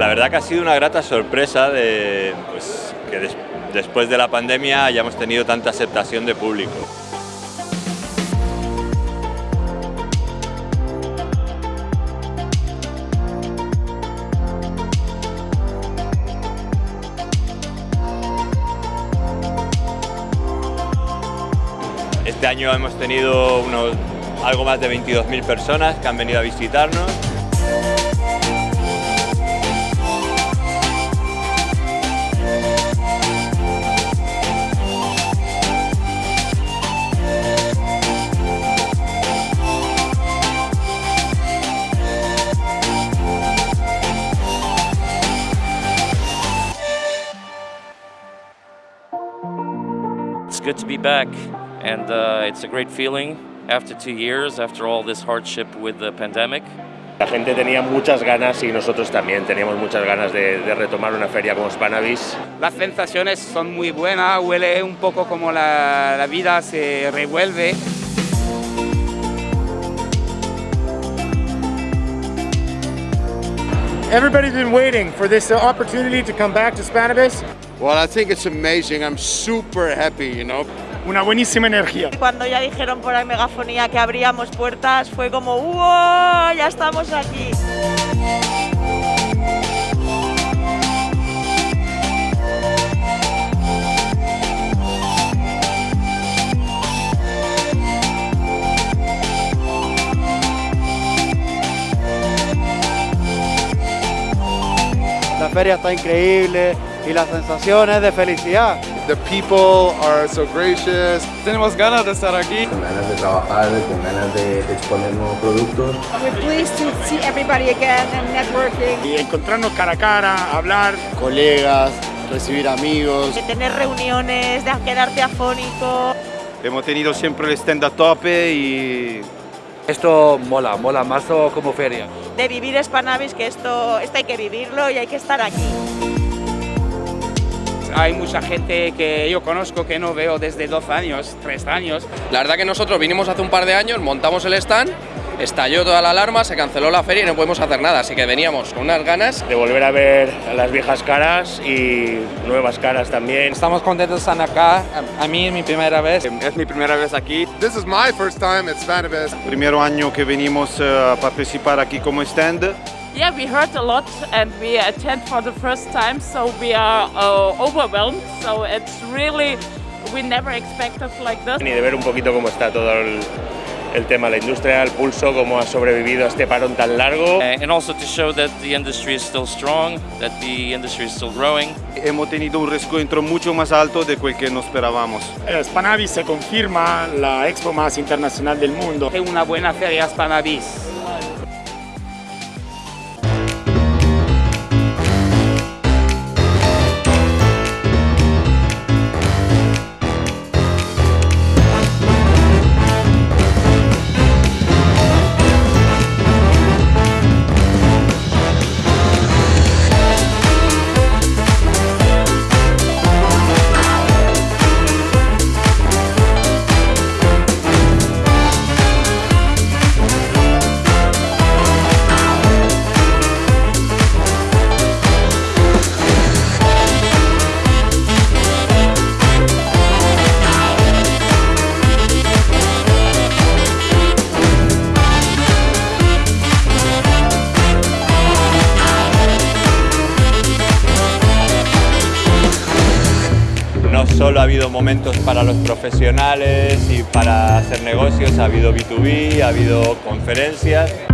La verdad que ha sido una grata sorpresa de pues, que des después de la pandemia hayamos tenido tanta aceptación de público. Este año hemos tenido unos, algo más de 22.000 personas que han venido a visitarnos. Be back and uh, it's a great feeling after two years, after all this hardship with the pandemic. La gente tenía muchas ganas y nosotros también teníamos muchas ganas de, de, retomar una feria como Spanavis. Las sensaciones son muy buenas, huele un poco como la, la vida se revuelve. Everybody's been waiting for this opportunity to come back to Spanavis. Well, I think it's amazing. I'm super happy, you know. Una buenísima energía. Cuando ya dijeron por la megafonía que abríamos puertas, fue como ¡Wow! ¡Ya estamos aquí! La feria está increíble y las sensaciones de felicidad. The people are so gracious. Tenemos ganas de estar aquí. Con ganas de trabajar, con ganas de, de exponer nuevos productos. We're pleased to see everybody again and networking. Y encontrarnos cara a cara, hablar. Colegas, recibir amigos. De tener reuniones, de quedarte afónico. Hemos tenido siempre el stand a tope y esto mola, mola más como feria. De vivir Spanavis, que esto, esto hay que vivirlo y hay que estar aquí. Hay mucha gente que yo conozco que no veo desde dos años, tres años. La verdad que nosotros vinimos hace un par de años, montamos el stand, estalló toda la alarma, se canceló la feria y no podemos hacer nada, así que veníamos con unas ganas de volver a ver a las viejas caras y nuevas caras también. Estamos contentos de estar acá, a mí es mi primera vez. Es mi primera vez aquí. This is my first time at Spanavis. Primero año que venimos a participar aquí como stand. Yeah, we heard a lot and we attend for the first time, so we are uh, overwhelmed. So it's really, we never expected like this. Ni de ver un poquito cómo está todo el, el tema, la industria, el pulso, cómo ha sobrevivido a este parón tan largo. Uh, and also to show that the industry is still strong, that the industry is still growing. Hemos tenido un encuentro mucho más alto de quel que nos esperábamos. Eh, Spanavis se confirma la expo más internacional del mundo. Es una buena feria Spanavis. Y para hacer negocios, ha habido B2B, ha habido conferencias.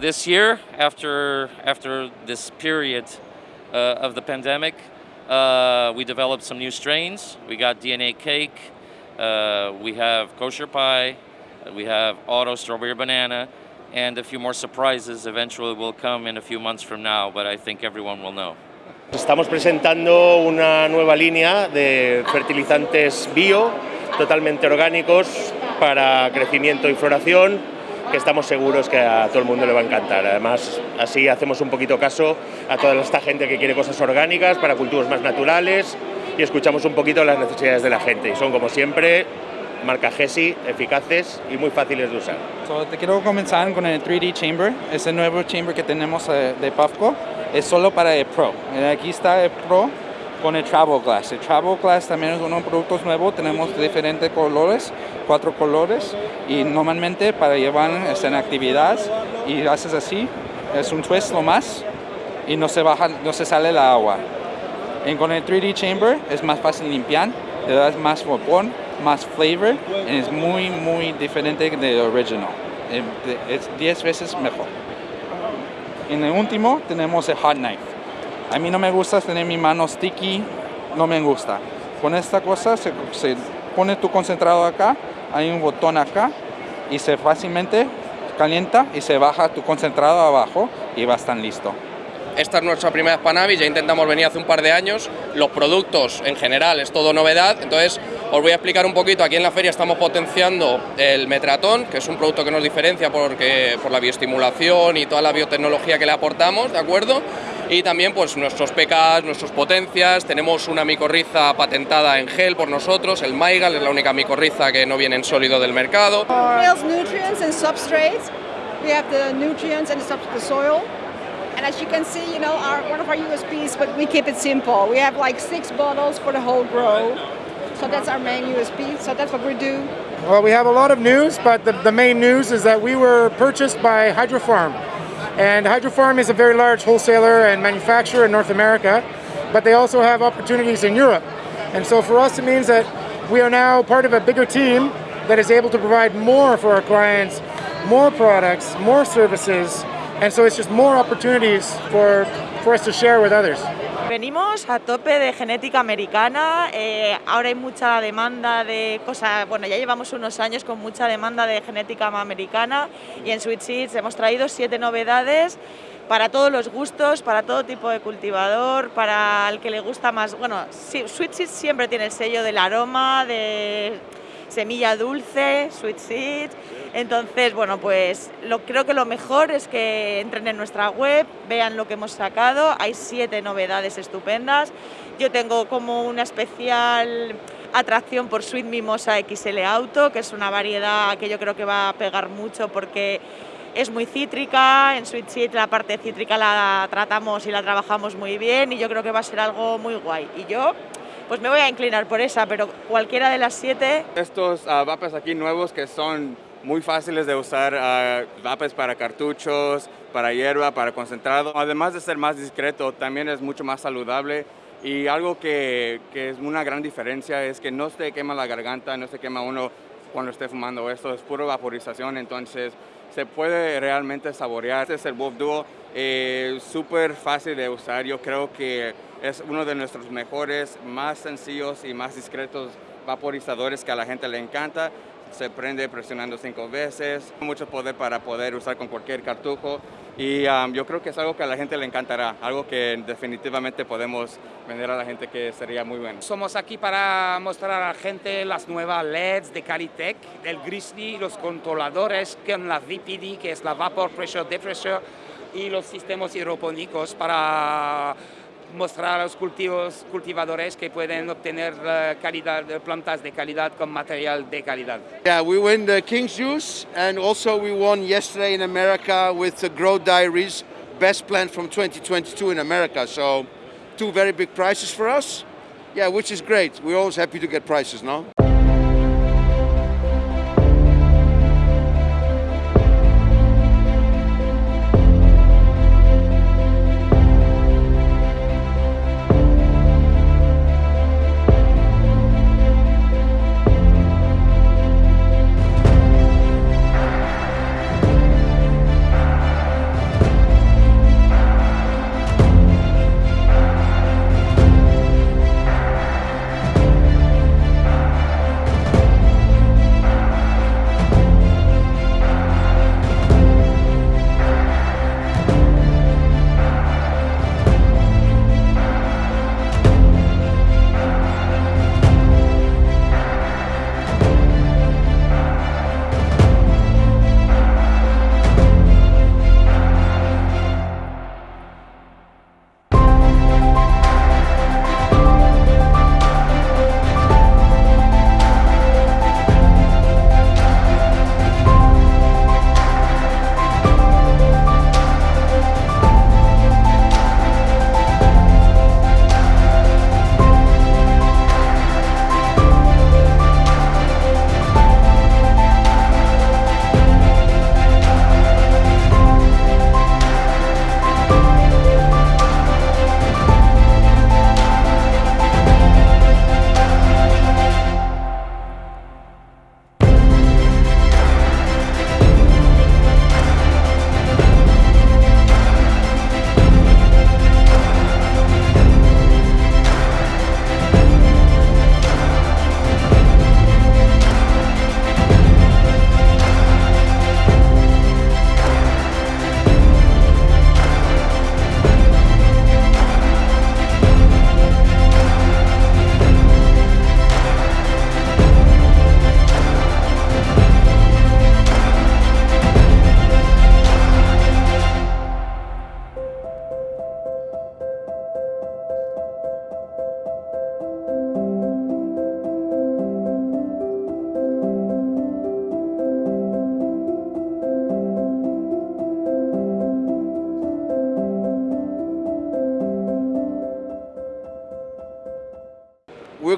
This year, after, after this period uh, of the pandemic, uh, we developed some new strains. We got DNA cake, uh, we have kosher pie, we have auto strawberry banana, and a few more surprises eventually will come in a few months from now, but I think everyone will know. Estamos presentando una nueva línea de fertilizantes bio, totalmente orgánicos, para crecimiento y floración, que estamos seguros que a todo el mundo le va a encantar. Además, así hacemos un poquito caso a toda esta gente que quiere cosas orgánicas, para cultivos más naturales, y escuchamos un poquito las necesidades de la gente. Y son, como siempre, marca GESI, eficaces y muy fáciles de usar. So, te quiero comenzar con el 3D Chamber, ese nuevo chamber que tenemos eh, de Puffco, es solo para el Pro. Eh, Aquí está el Pro con el Travel Glass. El Travel Glass también es los productos nuevos, tenemos diferentes colores, cuatro colores, y normalmente para llevar en actividad y haces así, es un twist lo más, y no se, baja, no se sale el agua. Y con el 3D Chamber es más fácil limpiar, le das más vapor, más flavor, y es muy, muy diferente del original. Es 10 veces mejor. En el último tenemos el Hot Knife. A mí no me gusta tener mi mano sticky, no me gusta. Con esta cosa se, se pone tu concentrado acá, hay un botón acá y se fácilmente calienta y se baja tu concentrado abajo y va a estar listo. Esta es nuestra primera Spanavis, ya intentamos venir hace un par de años. Los productos en general es todo novedad, entonces os voy a explicar un poquito. Aquí en la feria estamos potenciando el Metratón, que es un producto que nos diferencia porque, por la bioestimulación y toda la biotecnología que le aportamos, ¿de acuerdo? Y también pues nuestros PKs, nuestras potencias, tenemos una micorriza patentada en gel por nosotros, el Maigal es la única micorriza que no viene en sólido del mercado. Soils, nutrients and substrates. We have the nutrients and the soil. And as you can see, you know, our, one of our USPs, but we keep it simple. We have like six bottles for the whole grow. So that's our main USP. So that's what we do. Well, we have a lot of news, but the, the main news is that we were purchased by Hydrofarm. And Hydrofarm is a very large wholesaler and manufacturer in North America, but they also have opportunities in Europe. And so for us, it means that we are now part of a bigger team that is able to provide more for our clients, more products, more services, and so it's just more opportunities for, for us to share with others. Venimos a tope de genética americana, eh, ahora hay mucha demanda de cosas, bueno, ya llevamos unos años con mucha demanda de genética americana y en Sweet Seeds hemos traído siete novedades para todos los gustos, para todo tipo de cultivador, para el que le gusta más, bueno, Sweet Seeds siempre tiene el sello del aroma, de semilla dulce, Sweet Seeds, entonces, bueno, pues lo, creo que lo mejor es que entren en nuestra web, vean lo que hemos sacado. Hay siete novedades estupendas. Yo tengo como una especial atracción por Sweet Mimosa XL Auto, que es una variedad que yo creo que va a pegar mucho porque es muy cítrica. En Sweet Seed la parte cítrica la tratamos y la trabajamos muy bien y yo creo que va a ser algo muy guay. Y yo pues me voy a inclinar por esa, pero cualquiera de las siete. Estos uh, vapes aquí nuevos que son muy fáciles de usar, uh, vapes para cartuchos, para hierba, para concentrado. Además de ser más discreto, también es mucho más saludable. Y algo que, que es una gran diferencia es que no se quema la garganta, no se quema uno cuando esté fumando esto, es puro vaporización, entonces se puede realmente saborear. Este es el Wolf Duo, eh, súper fácil de usar, yo creo que es uno de nuestros mejores, más sencillos y más discretos vaporizadores que a la gente le encanta. Se prende presionando cinco veces, mucho poder para poder usar con cualquier cartujo y um, yo creo que es algo que a la gente le encantará, algo que definitivamente podemos vender a la gente que sería muy bueno. Somos aquí para mostrar a la gente las nuevas LEDs de Calitech, el Grizzly, los controladores con la VPD, que es la Vapor Pressure Depressor, y los sistemas hidropónicos para mostrar a los cultivos, cultivadores que pueden obtener uh, calidad, plantas de calidad con material de calidad. Yeah, we win the King's Juice, and also we won yesterday in America with the Grow Diaries Best Plant from 2022 in America. So, two very big prizes for us. Yeah, which is great. We're always happy to get prizes, no?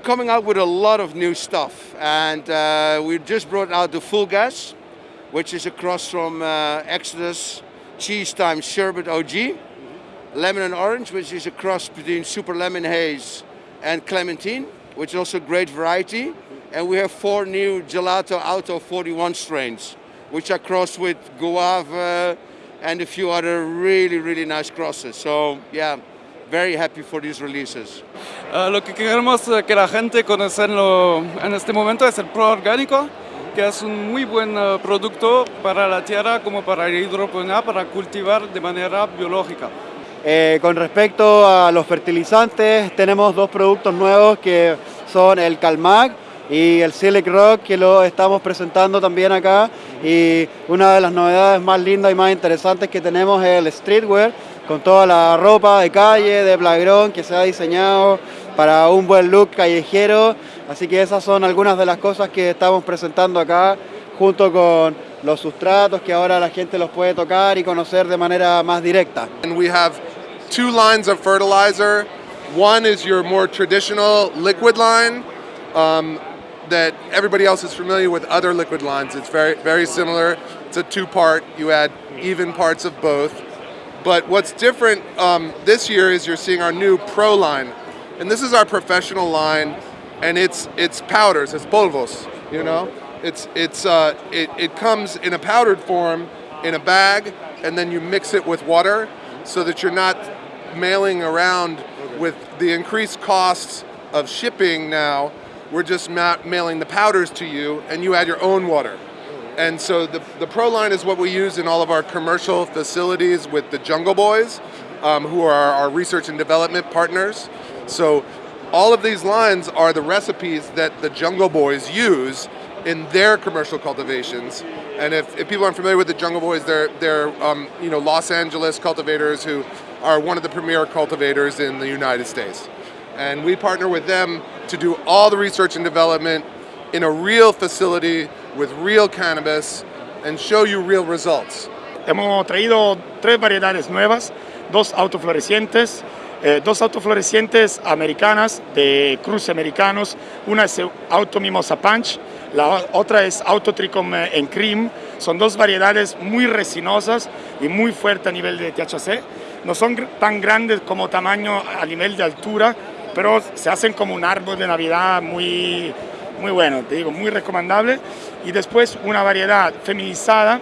Coming out with a lot of new stuff. And uh, we just brought out the Full Gas, which is a cross from uh, Exodus Cheese Time Sherbet OG. Lemon and Orange, which is a cross between Super Lemon Haze and Clementine, which is also a great variety. And we have four new Gelato Auto 41 strains, which are crossed with Guava and a few other really, really nice crosses. So, yeah, very happy for these releases. Uh, lo que queremos que la gente conocerlo en este momento es el Pro Orgánico, que es un muy buen uh, producto para la tierra como para la hidroponía, para cultivar de manera biológica. Eh, con respecto a los fertilizantes, tenemos dos productos nuevos que son el Calmac y el Silic Rock que lo estamos presentando también acá y una de las novedades más lindas y más interesantes que tenemos es el streetwear con toda la ropa de calle, de plagrón que se ha diseñado para un buen look callejero así que esas son algunas de las cosas que estamos presentando acá junto con los sustratos que ahora la gente los puede tocar y conocer de manera más directa. And we have two lines of fertilizer. One is your more traditional liquid line um, that everybody else is familiar with other liquid lines. It's very, very similar. It's a two-part. You add even parts of both. But what's different um, this year is you're seeing our new Pro line. And this is our professional line, and it's, it's powders, it's polvos, you know? It's, it's, uh, it, it comes in a powdered form in a bag, and then you mix it with water so that you're not mailing around with the increased costs of shipping now. We're just ma mailing the powders to you, and you add your own water. And so the, the Pro line is what we use in all of our commercial facilities with the Jungle Boys, um, who are our research and development partners. So all of these lines are the recipes that the Jungle Boys use in their commercial cultivations. And if, if people aren't familiar with the Jungle Boys, they're, they're um, you know, Los Angeles cultivators who are one of the premier cultivators in the United States. And we partner with them to do all the research and development in a real facility with real cannabis and show you real results. Hemos traído tres variedades nuevas, dos autoflorecientes, eh, dos autoflorecientes americanas de cruce americanos. Una es Auto Mimosa Punch, la otra es Auto Tricom en Cream. Son dos variedades muy resinosas y muy fuertes a nivel de THC. No son tan grandes como tamaño a nivel de altura, pero se hacen como un árbol de Navidad muy, muy bueno, te digo, muy recomendable. Y después una variedad feminizada,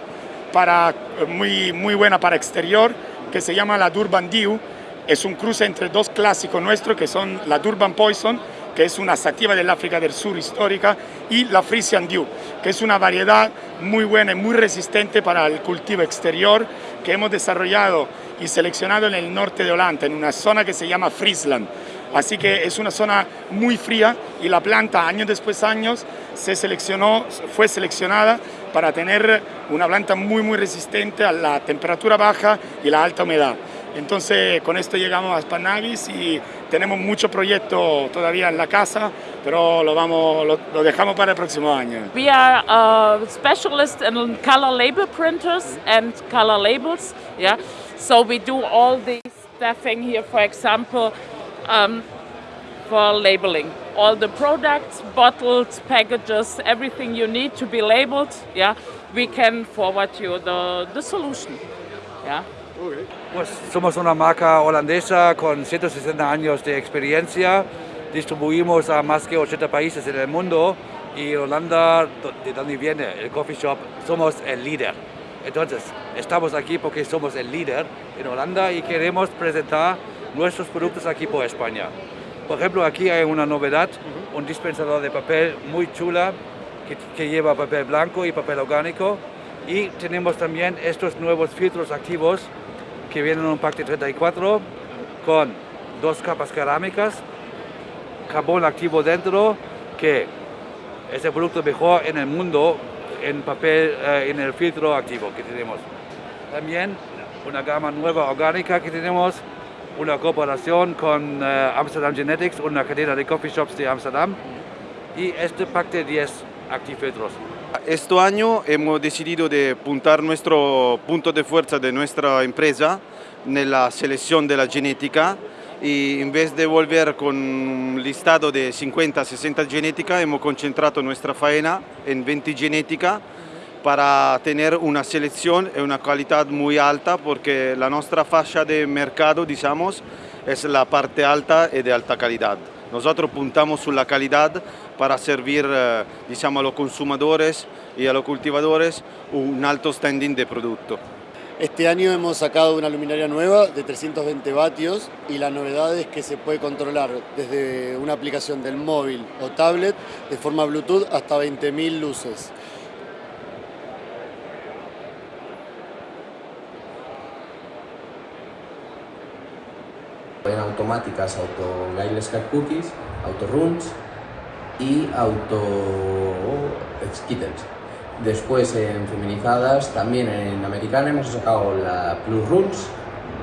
para, muy, muy buena para exterior, que se llama la Durban Dew. Es un cruce entre dos clásicos nuestros, que son la Durban Poison, que es una sativa del África del Sur histórica, y la Frisian Dew, que es una variedad muy buena y muy resistente para el cultivo exterior, que hemos desarrollado y seleccionado en el norte de Holanda, en una zona que se llama Friesland. Así que es una zona muy fría y la planta años después años se seleccionó, fue seleccionada para tener una planta muy muy resistente a la temperatura baja y la alta humedad. Entonces con esto llegamos a Spanavis y tenemos mucho proyecto todavía en la casa, pero lo, vamos, lo, dejamos para el próximo año. We are uh, specialists in color label printers and color labels. Yeah, so we do all the stuffing here, for example, um, for labeling. All the products, bottles, packages, everything you need to be labeled, yeah, we can forward you the, the solution. Yeah. Pues somos una marca holandesa con 160 años de experiencia. Distribuimos a más que 80 países en el mundo y Holanda, de donde viene el coffee shop, somos el líder. Entonces, estamos aquí porque somos el líder en Holanda y queremos presentar nuestros productos aquí por España. Por ejemplo, aquí hay una novedad, un dispensador de papel muy chula que, que lleva papel blanco y papel orgánico. Y tenemos también estos nuevos filtros activos que vienen en un pack de 34 con dos capas cerámicas, carbón activo dentro, que es el producto mejor en el mundo en papel, eh, en el filtro activo que tenemos. También una gama nueva orgánica que tenemos, una cooperación con eh, Amsterdam Genetics, una cadena de coffee shops de Amsterdam, y este pack de 10 actifiltros. Este año hemos decidido de puntar nuestro punto de fuerza de nuestra empresa en la selección de la genética y en vez de volver con un listado de 50, 60 genética, hemos concentrado nuestra faena en 20 genética para tener una selección y una calidad muy alta porque la nuestra fascia de mercado, digamos, es la parte alta y de alta calidad. Nosotros puntamos la calidad para servir eh, diciamo, a los consumidores y a los cultivadores un alto standing de producto. Este año hemos sacado una luminaria nueva de 320 vatios y la novedad es que se puede controlar desde una aplicación del móvil o tablet de forma Bluetooth hasta 20.000 luces. En automáticas, auto guideless cat cookies, auto runs y auto skittles. Después en feminizadas, también en americana hemos sacado la Plus Runs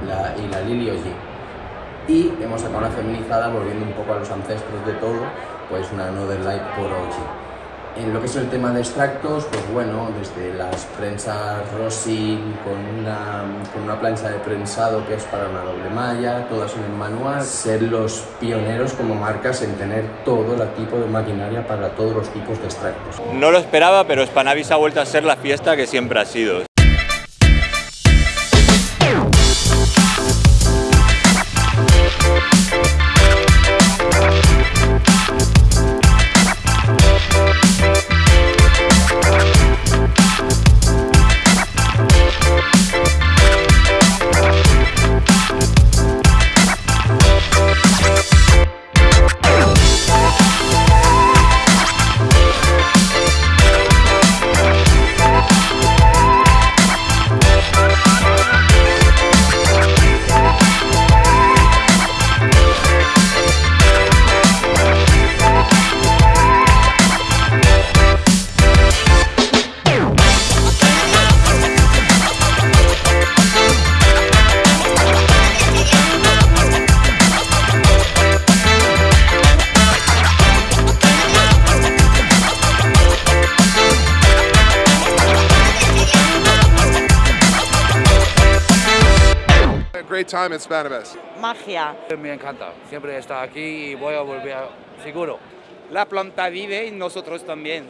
la, y la Lily OG. Y hemos sacado una feminizada, volviendo un poco a los ancestros de todo, pues una Another Light por OG. En lo que es el tema de extractos, pues bueno, desde las prensas Rossi con una, con una plancha de prensado que es para una doble malla, todas en el manual, ser los pioneros como marcas en tener todo el tipo de maquinaria para todos los tipos de extractos. No lo esperaba, pero Spanavis ha vuelto a ser la fiesta que siempre ha sido. Time at Spanibus. Magia. Me encanta, siempre está aquí y voy a volver seguro. La planta vive y nosotros también.